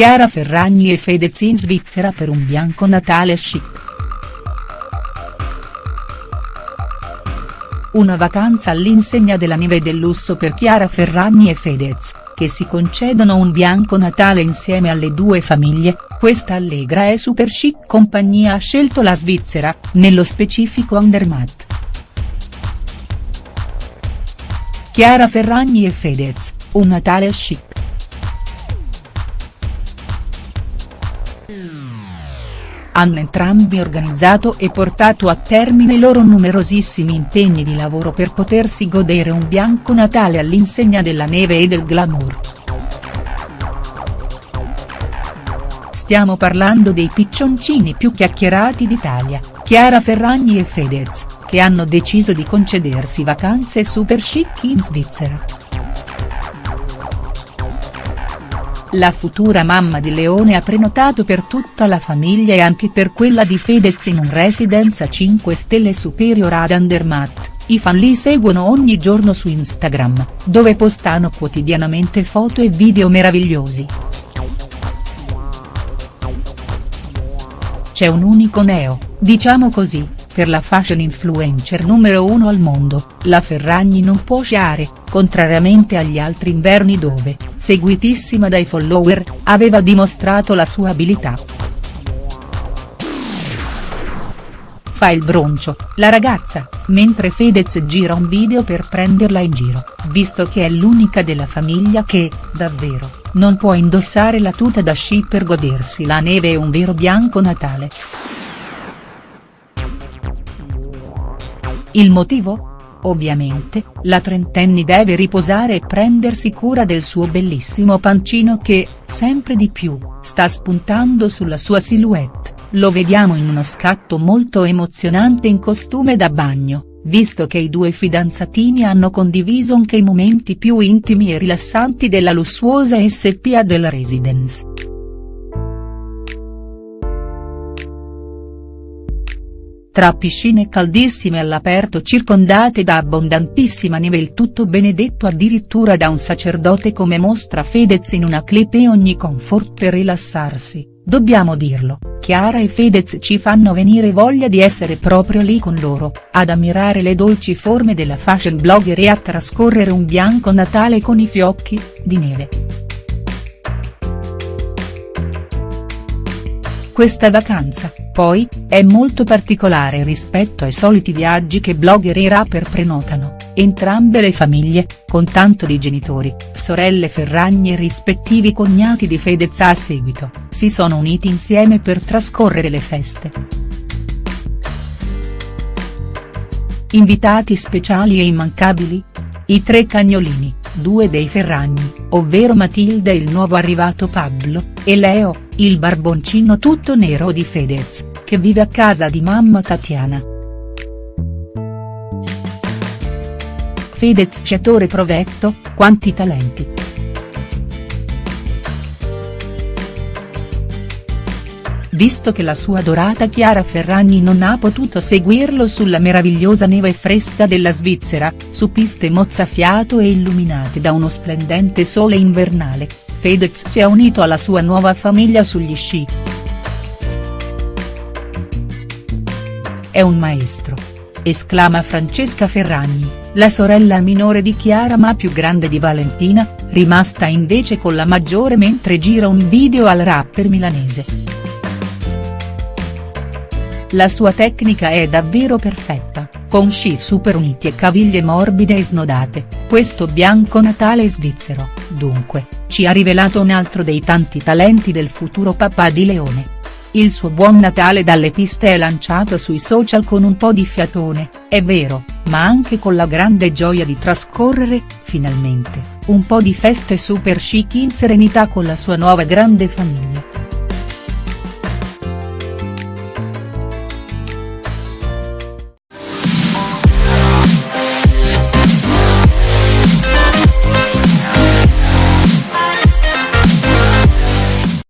Chiara Ferragni e Fedez in Svizzera per un bianco Natale chic. Una vacanza all'insegna della neve del lusso per Chiara Ferragni e Fedez, che si concedono un bianco Natale insieme alle due famiglie, questa allegra e super chic compagnia ha scelto la Svizzera, nello specifico Andermatt. Chiara Ferragni e Fedez, un Natale chic. Hanno entrambi organizzato e portato a termine i loro numerosissimi impegni di lavoro per potersi godere un bianco Natale all'insegna della neve e del glamour. Stiamo parlando dei piccioncini più chiacchierati d'Italia, Chiara Ferragni e Fedez, che hanno deciso di concedersi vacanze super chic in Svizzera. La futura mamma di Leone ha prenotato per tutta la famiglia e anche per quella di Fedez in un residence a 5 stelle superior ad Andermatt, i fan li seguono ogni giorno su Instagram, dove postano quotidianamente foto e video meravigliosi. C'è un unico neo, diciamo così, per la fashion influencer numero uno al mondo, la Ferragni non può sciare, contrariamente agli altri inverni dove, seguitissima dai follower, aveva dimostrato la sua abilità. Fa il broncio, la ragazza, mentre Fedez gira un video per prenderla in giro, visto che è l'unica della famiglia che, davvero, non può indossare la tuta da sci per godersi la neve e un vero bianco Natale. Il motivo? Ovviamente, la trentenne deve riposare e prendersi cura del suo bellissimo pancino che, sempre di più, sta spuntando sulla sua silhouette, lo vediamo in uno scatto molto emozionante in costume da bagno, visto che i due fidanzatini hanno condiviso anche i momenti più intimi e rilassanti della lussuosa SPA del Residence. Tra piscine caldissime all'aperto circondate da abbondantissima neve il tutto benedetto addirittura da un sacerdote come mostra Fedez in una clip e ogni comfort per rilassarsi, dobbiamo dirlo, Chiara e Fedez ci fanno venire voglia di essere proprio lì con loro, ad ammirare le dolci forme della fashion blogger e a trascorrere un bianco Natale con i fiocchi, di neve. Questa vacanza, poi, è molto particolare rispetto ai soliti viaggi che blogger e rapper prenotano, entrambe le famiglie, con tanto di genitori, sorelle Ferragni e rispettivi cognati di Fedez a seguito, si sono uniti insieme per trascorrere le feste. Invitati speciali e immancabili? I tre cagnolini, due dei Ferragni, ovvero Matilda e il nuovo arrivato Pablo, e Leo, il barboncino tutto nero di Fedez, che vive a casa di mamma Tatiana. Fedez sciatore provetto, quanti talenti. visto che la sua adorata Chiara Ferragni non ha potuto seguirlo sulla meravigliosa neve fresca della Svizzera, su piste mozzafiato e illuminate da uno splendente sole invernale, Fedez si è unito alla sua nuova famiglia sugli sci. È un maestro. Esclama Francesca Ferragni, la sorella minore di Chiara ma più grande di Valentina, rimasta invece con la maggiore mentre gira un video al rapper milanese. La sua tecnica è davvero perfetta, con sci super uniti e caviglie morbide e snodate, questo bianco Natale svizzero, dunque, ci ha rivelato un altro dei tanti talenti del futuro papà di Leone. Il suo buon Natale dalle piste è lanciato sui social con un po' di fiatone, è vero, ma anche con la grande gioia di trascorrere, finalmente, un po' di feste super chic in serenità con la sua nuova grande famiglia.